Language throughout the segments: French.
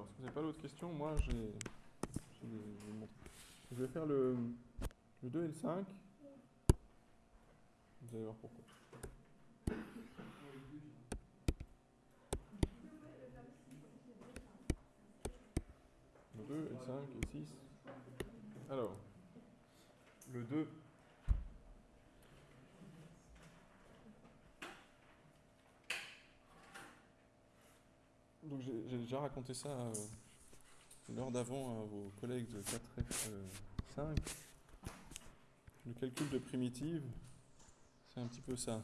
Alors, si vous n'avez pas d'autres questions, moi j'ai. Je vais faire le, le 2 et le 5. Vous allez voir pourquoi. Le 2 et le 5 et 6. Alors, le 2. Donc j'ai déjà raconté ça euh, l'heure d'avant à vos collègues de 4F5. Le calcul de primitive, c'est un petit peu ça.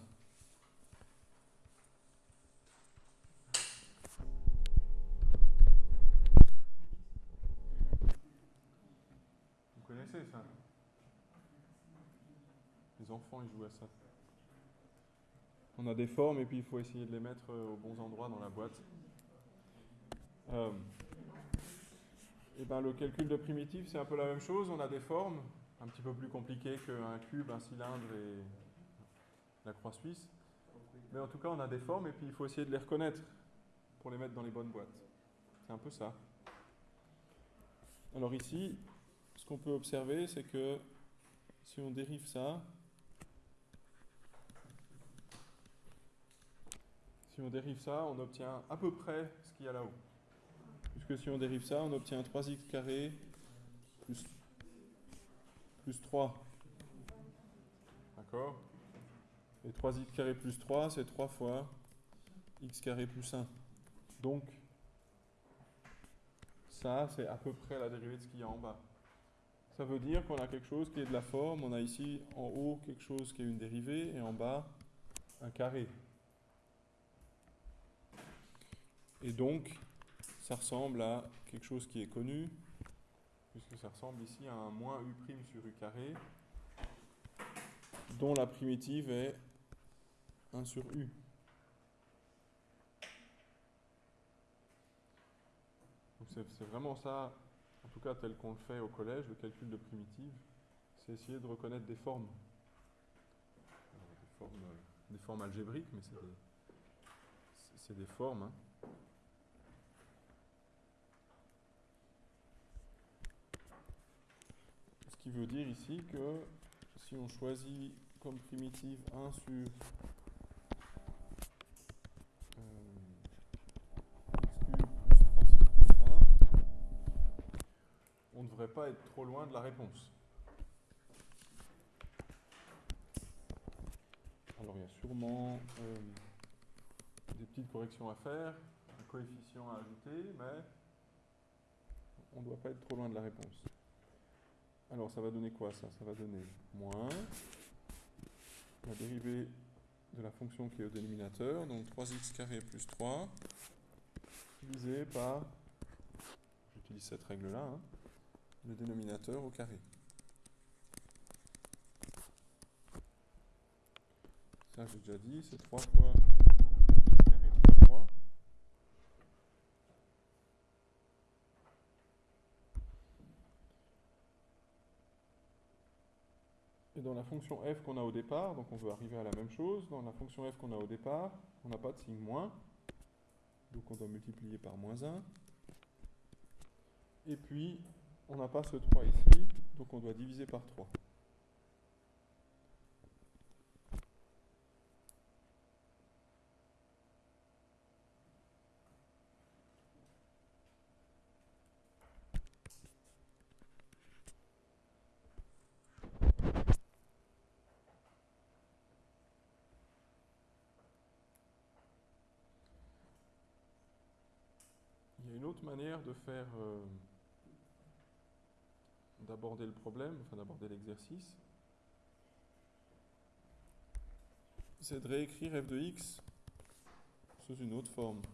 Vous connaissez ça? Les enfants, ils jouent à ça. On a des formes et puis il faut essayer de les mettre euh, aux bons endroits dans la boîte. Euh, et ben, le calcul de primitive, c'est un peu la même chose. On a des formes un petit peu plus compliquées qu'un cube, un cylindre et la croix suisse. Mais en tout cas, on a des formes et puis il faut essayer de les reconnaître pour les mettre dans les bonnes boîtes. C'est un peu ça. Alors ici, ce qu'on peut observer, c'est que si on dérive ça, si on dérive ça, on obtient à peu près ce qu'il y a là-haut puisque si on dérive ça, on obtient 3x carré plus, plus 3. D'accord Et 3x carré plus 3, c'est 3 fois x carré plus 1. Donc, ça, c'est à peu près la dérivée de ce qu'il y a en bas. Ça veut dire qu'on a quelque chose qui est de la forme. On a ici en haut quelque chose qui est une dérivée et en bas un carré. Et donc, ça ressemble à quelque chose qui est connu, puisque ça ressemble ici à un moins u' sur u carré, dont la primitive est 1 sur u. c'est vraiment ça, en tout cas tel qu'on le fait au collège, le calcul de primitive, c'est essayer de reconnaître des formes. des, formes algébriques, mais c'est des, des, formes. Hein. Qui veut dire ici que si on choisit comme primitive 1 sur euh, x cube plus 3x plus 1, on ne devrait pas être trop loin de la réponse. Alors il y a sûrement euh, des petites corrections à faire, un coefficient à ajouter, mais on ne doit pas être trop loin de la réponse. Alors ça va donner quoi ça? Ça va donner moins la dérivée de la fonction qui est au dénominateur, donc 3x carré plus 3, divisé par, j'utilise cette règle-là, hein, le dénominateur au carré. Ça j'ai déjà dit, c'est 3 fois Et dans la fonction f qu'on a au départ, donc on veut arriver à la même chose, dans la fonction f qu'on a au départ, on n'a pas de signe moins, donc on doit multiplier par moins 1. Et puis, on n'a pas ce 3 ici, donc on doit diviser par 3. Manière de faire, euh, d'aborder le problème, enfin d'aborder l'exercice, c'est de réécrire f de x sous une autre forme. «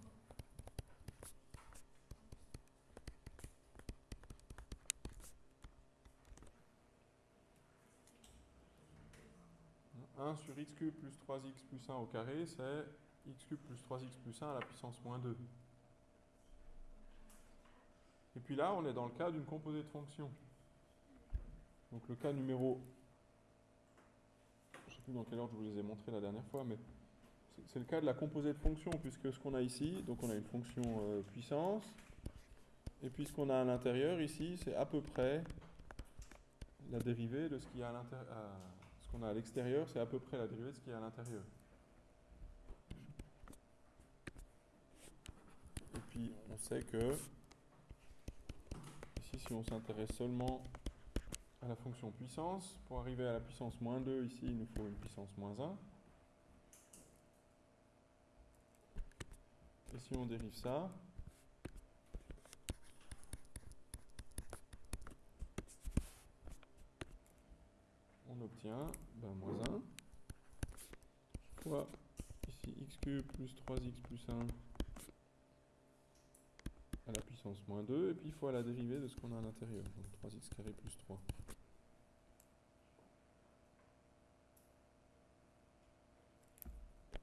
1 sur x cube plus 3x plus 1 au carré, c'est x cube plus 3x plus 1 à la puissance moins 2. Et puis là, on est dans le cas d'une composée de fonction. Donc le cas numéro... Je ne sais plus dans quelle ordre je vous les ai montrés la dernière fois, mais c'est le cas de la composée de fonction, puisque ce qu'on a ici, donc on a une fonction euh, puissance, Et puis ce qu'on a à l'intérieur ici, c'est à peu près la dérivée de ce qu'il y a à l'intérieur. Ce qu'on a à l'extérieur, c'est à peu près la dérivée de ce qu'il y a à l'intérieur. Et puis on sait que on s'intéresse seulement à la fonction puissance, pour arriver à la puissance moins 2, ici, il nous faut une puissance moins 1. Et si on dérive ça, on obtient ben, moins 1 fois ici x cube plus 3x plus 1 à la puissance moins 2 et puis fois la dérivée de ce qu'on a à l'intérieur, donc 3x carré plus 3.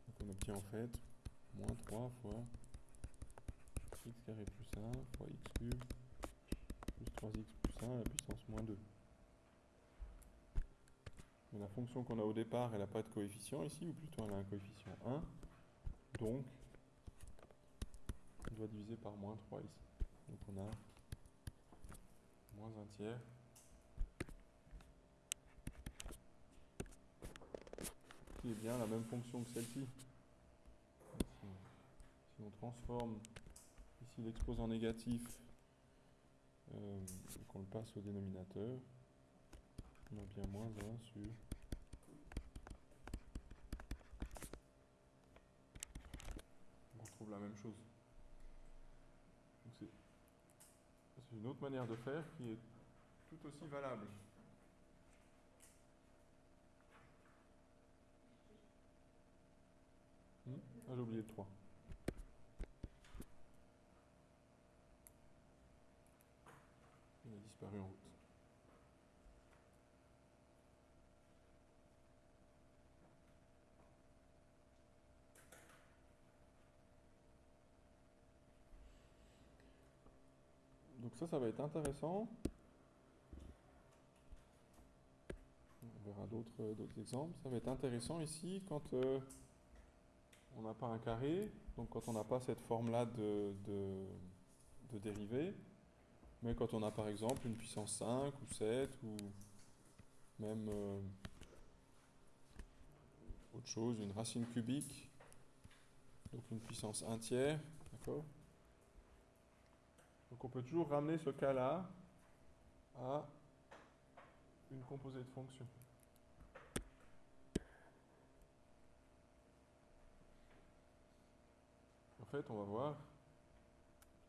Donc on obtient en fait moins 3 fois x carré plus 1 fois x cube plus 3x plus 1 à la puissance moins 2. Mais la fonction qu'on a au départ, elle n'a pas de coefficient ici, ou plutôt elle a un coefficient 1. Donc, on doit diviser par moins 3 ici. Donc on a moins 1 tiers. Qui est bien la même fonction que celle-ci. Si, on transforme ici l'exposant négatif euh, qu'on le passe au dénominateur, on a bien moins 1 sur on retrouve la même chose. C'est une autre manière de faire qui est tout aussi valable. Hmm? Ah, j'ai oublié le 3. Il a disparu en route. Donc ça, ça va être intéressant. On verra d'autres exemples. Ça va être intéressant ici quand euh, on n'a pas un carré, donc quand on n'a pas cette forme-là de, de, dérivée, mais quand on a par exemple une puissance 5 ou 7 ou même euh, autre chose, une racine cubique, donc une puissance 1 tiers, d'accord? Donc on peut toujours ramener ce cas-là à une composée de fonction. En fait, on va voir,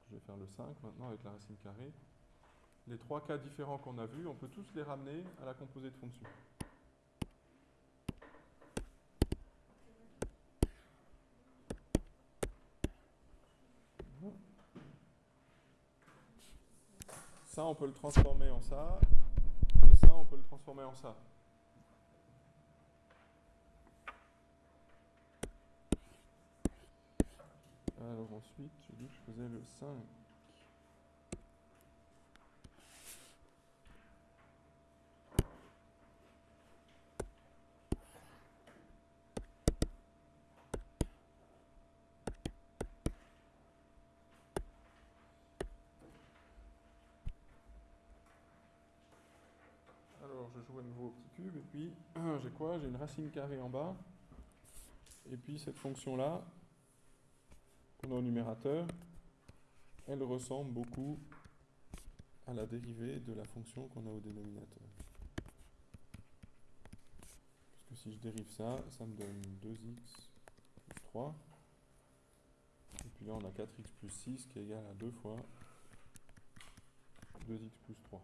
je vais faire le 5 maintenant avec la racine carrée. Les trois cas différents qu'on a vus, on peut tous les ramener à la composée de fonction. Ça, on peut le transformer en ça, et ça, on peut le transformer en ça. Alors ensuite, j'ai dit que je faisais le 5. Joue à nouveau au petit cube, et puis j'ai quoi? J'ai une racine carrée en bas, et puis cette fonction-là, qu'on a au numérateur, elle ressemble beaucoup à la dérivée de la fonction qu'on a au dénominateur. Parce que si je dérive ça, ça me donne 2x plus 3. Et puis là, on a 4x plus 6 qui est égal à 2 fois 2x plus 3.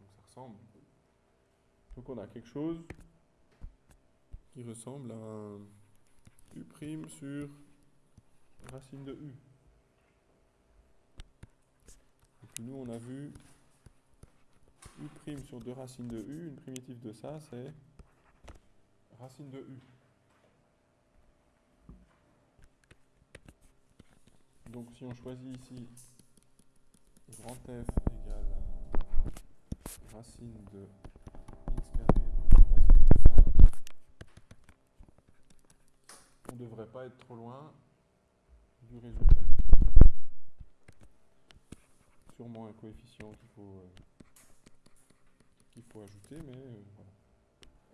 Donc ça ressemble donc on a quelque chose qui ressemble à un U' sur racine de U. Puis nous on a vu U' sur 2 racines de U, une primitive de ça c'est racine de U. Donc si on choisit ici grand F égale racine de on ne devrait pas être trop loin du résultat. Sûrement. un coefficient qu'il faut, euh, ajouter, mais euh, voilà.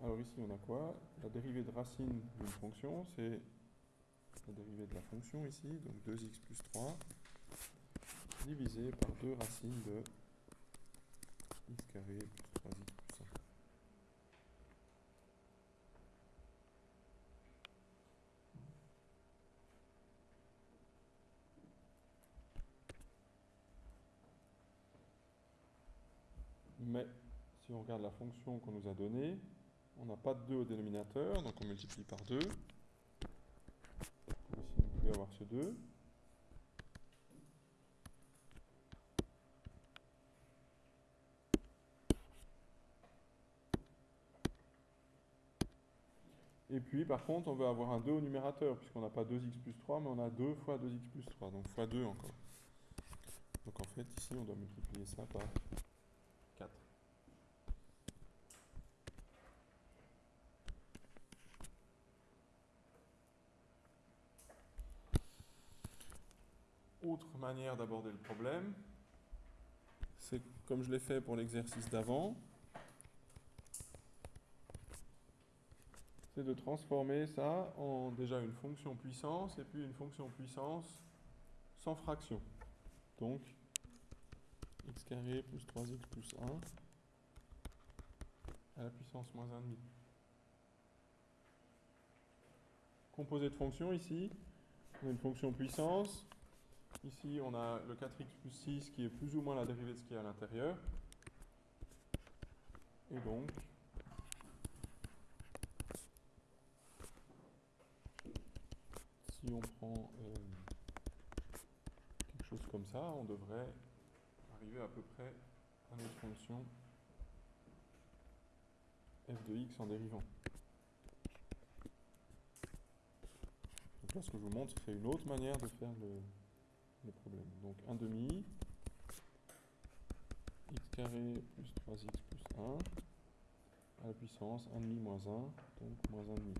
Alors ici, on a quoi? La dérivée de racine d'une fonction, c'est la dérivée de la fonction ici, donc 2x plus 3, divisé par 2 racines de x carré plus 3x plus 1. Mais si on regarde la fonction qu'on nous a donnée, on n'a pas de 2 au dénominateur, donc on multiplie par 2. Ici, on peut avoir ce 2. Et puis, par contre, on veut avoir un 2 au numérateur, puisqu'on n'a pas 2x plus 3, mais on a 2 fois 2x plus 3, donc fois 2 encore. Donc en fait, ici, on doit multiplier ça par 4. Autre manière d'aborder le problème, c'est comme je l'ai fait pour l'exercice d'avant, c'est de transformer ça en déjà une fonction puissance et puis une fonction puissance sans fraction. Donc, x carré plus 3x plus 1 à la puissance moins 1,5. Composé de fonctions ici, on a une fonction puissance. Ici, on a le 4x plus 6 qui est plus ou moins la dérivée de ce qui est à l'intérieur. Et donc, si on prend euh, quelque chose comme ça, on devrait arriver à peu près à notre fonction f de x en dérivant. Donc là, ce que je vous montre, c'est une autre manière de faire le, problème. Donc 1 demi, x carré plus 3x plus 1, à la puissance 1 demi moins 1, donc moins 1 demi.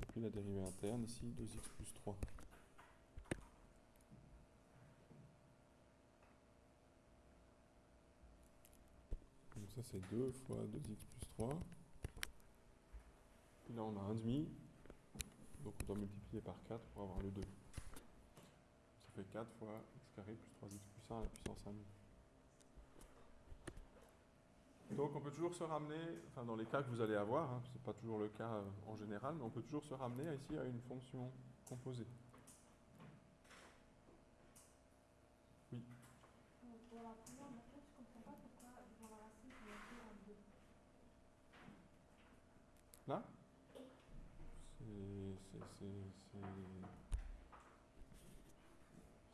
Et puis la dérivée interne, ici 2x plus 3. Donc ça c'est 2 fois 2x plus 3. Puis là on a 1 demi, donc on doit multiplier par 4 pour avoir le 2. Ça fait 4 fois x carré plus 3x plus 1 à la puissance 1 demi. Donc on peut toujours se ramener, enfin dans les cas que vous allez avoir, hein, ce n'est pas toujours le cas euh, en général, mais on peut toujours se ramener ici à une fonction composée. Oui. Pour la première méthode, je ne comprends pas pourquoi devant la racine, on a écrit un 2. Là C'est c'est- c'est- c'est-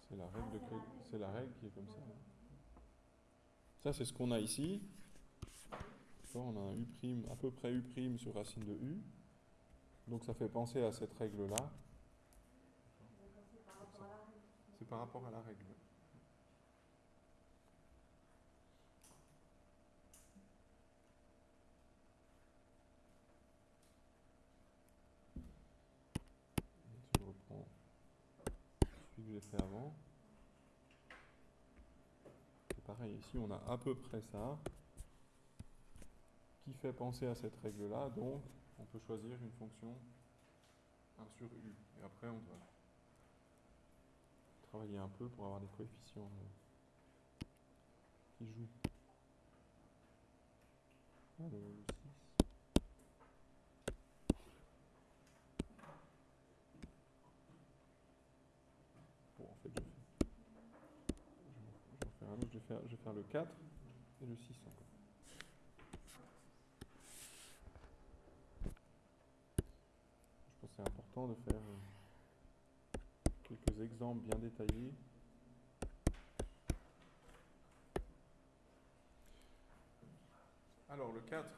c'est la règle de Ah, c'est la règle. qui est comme ça. Ça c'est ce qu'on a ici. On a un u' à peu près u' sur racine de u. Donc ça fait penser à cette règle là. Donc, c'est par rapport à la règle. Je reprends celui que j'ai fait avant. Ici on a à peu près ça qui fait penser à cette règle-là, donc on peut choisir une fonction 1 sur u. Et après on doit travailler un peu pour avoir des coefficients euh, qui jouent le, le 6. Bon, en fait, je, fais, je, vais en je vais faire le 4 et le 6 encore. Je pense que c'est important de faire euh, quelques exemples bien détaillés. Alors le 4,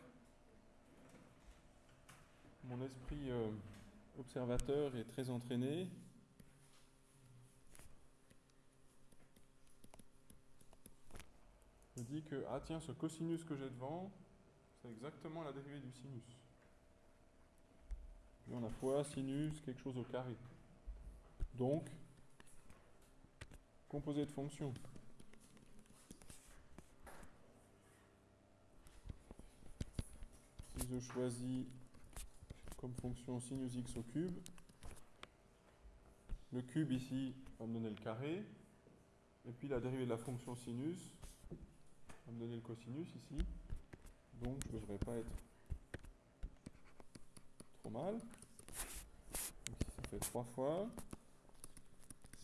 mon esprit euh, observateur est très entraîné. Que, ah tiens, ce cosinus que j'ai devant, c'est exactement la dérivée du sinus. Puis on a fois sinus quelque chose au carré. Donc, composé de fonctions. Si je choisis comme fonction sinus x au cube, le cube ici va me donner le carré, et puis la dérivée de la fonction sinus va me donner le cosinus ici. Donc je ne devrais pas être trop mal. Donc ici ça fait 3 fois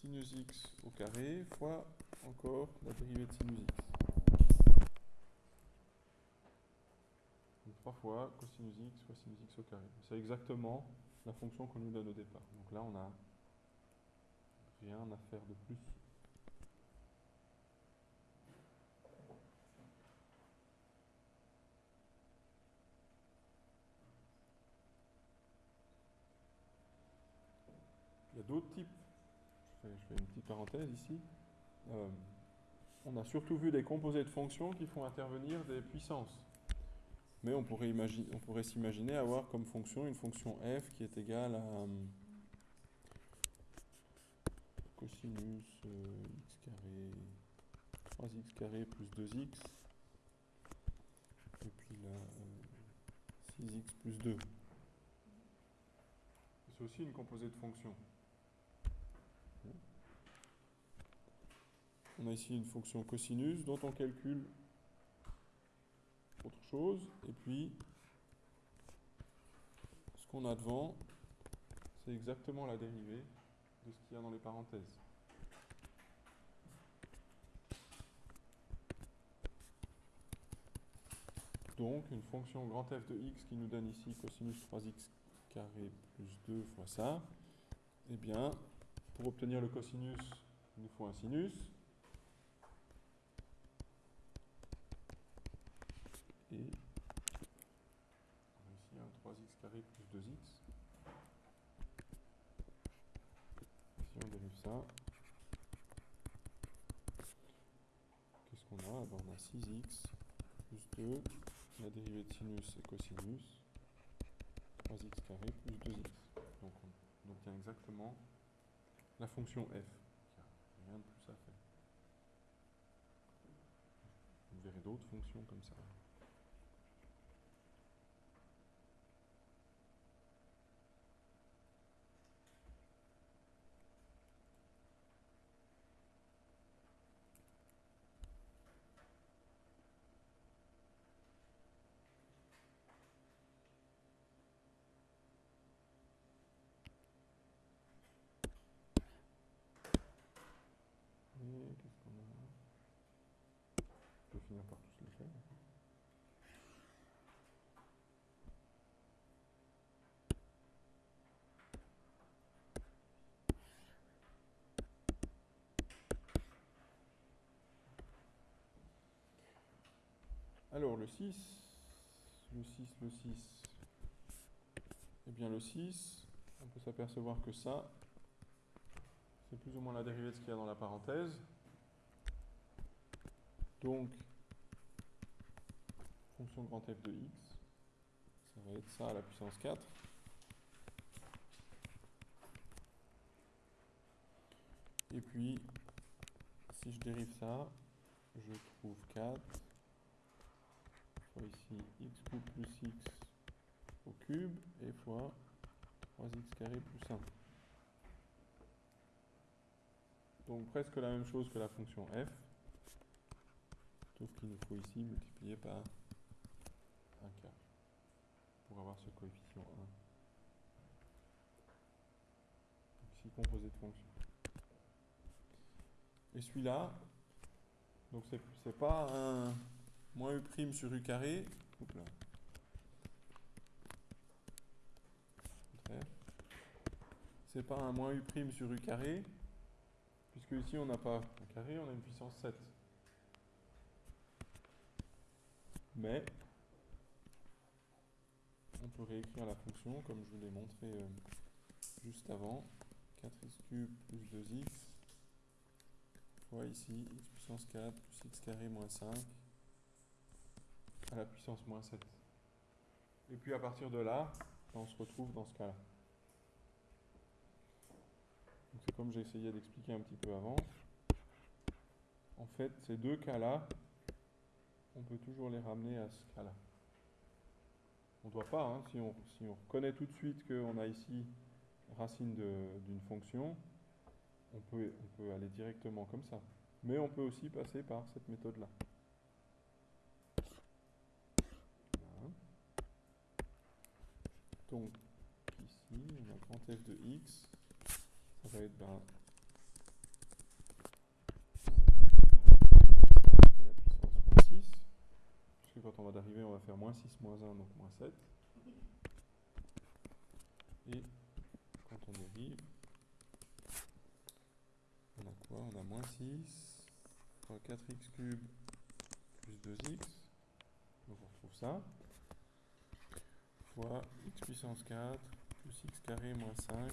sinus x au carré fois encore la dérivée de sinus x. Donc 3 fois cosinus x fois sinus x au carré. C'est exactement la fonction qu'on nous donne au départ. Donc là on n'a rien à faire de plus. D'autres types. Je fais, une petite parenthèse ici. Euh, on a surtout vu des composés de fonctions qui font intervenir des puissances. Mais on pourrait, imaginer, on pourrait s'imaginer avoir comme fonction une fonction f qui est égale à euh, cosinus euh, x carré 3x carré plus 2x et puis là 6x plus 2. C'est aussi une composée de fonctions. On a ici une fonction cosinus dont on calcule autre chose. Et puis, ce qu'on a devant, c'est exactement la dérivée de ce qu'il y a dans les parenthèses. Donc, une fonction grand f de x qui nous donne ici cosinus 3x carré plus 2 fois ça, eh bien, pour obtenir le cosinus, il nous faut un sinus. Et on a ici un 3x carré plus 2x. Si on dérive ça, qu'est-ce qu'on a ben, On a 6x plus 2, la dérivée de sinus et cosinus, 3x carré plus 2x. Donc on obtient exactement la fonction f. Il n'y a rien de plus à faire. Vous verrez d'autres fonctions comme ça. Et qu'est-ce qu'on a Je peux finir par tous les faire. Alors le 6, le 6, le 6, eh bien le 6, on peut s'apercevoir que ça, c'est plus ou moins la dérivée de ce qu'il y a dans la parenthèse. Donc, fonction grand f de x, ça va être ça à la puissance 4. Et puis, si je dérive ça, je trouve 4 fois ici x cube plus x au cube et fois 3x carré plus 1. Donc presque la même chose que la fonction f, sauf qu'il nous faut ici multiplier par pour avoir ce coefficient 1. Donc ici composé de fonctions. Et celui-là, donc c'est pas un moins u sur u carré, c'est pas un moins u prime sur u carré, puisque ici on n'a pas un carré, on a une puissance 7. Mais réécrire la fonction comme je vous l'ai montré euh, juste avant. 4x cube plus 2x fois ici x puissance 4 plus x carré moins 5 à la puissance moins 7. Et puis à partir de là, on se retrouve dans ce cas-là. C'est comme j'ai essayé d'expliquer un petit peu avant. en fait, ces deux cas-là, on peut toujours les ramener à ce cas-là. On ne doit pas, hein, si, on, reconnaît tout de suite qu'on a ici racine d'une fonction, on peut, aller directement comme ça. Mais on peut aussi passer par cette méthode-là. Donc, ici, on a grand f de x, ça va être ben, à la puissance moins 6. Parce que quand on va d'arriver, on va faire moins 6, moins 1, donc moins 7. Et quand on dérive, on a quoi? On a moins 6 fois 4x cube plus 2x. Donc on retrouve ça. Fois x puissance 4 plus x carré moins 5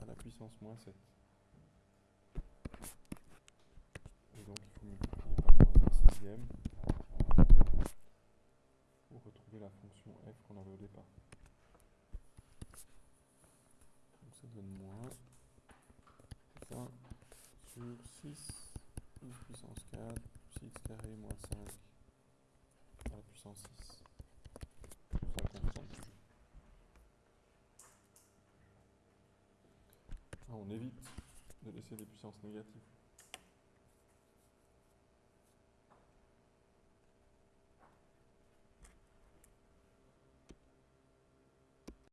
à la puissance moins 7. Et donc il faut multiplier par moins 1 sixième pour retrouver la fonction f qu'on avait au départ. Donc ça donne moins 20 sur 6 x puissance 4 plus x carré moins 5 à la puissance 6. Enfin, constante toujours. Ah, on évite de laisser des puissances négatives.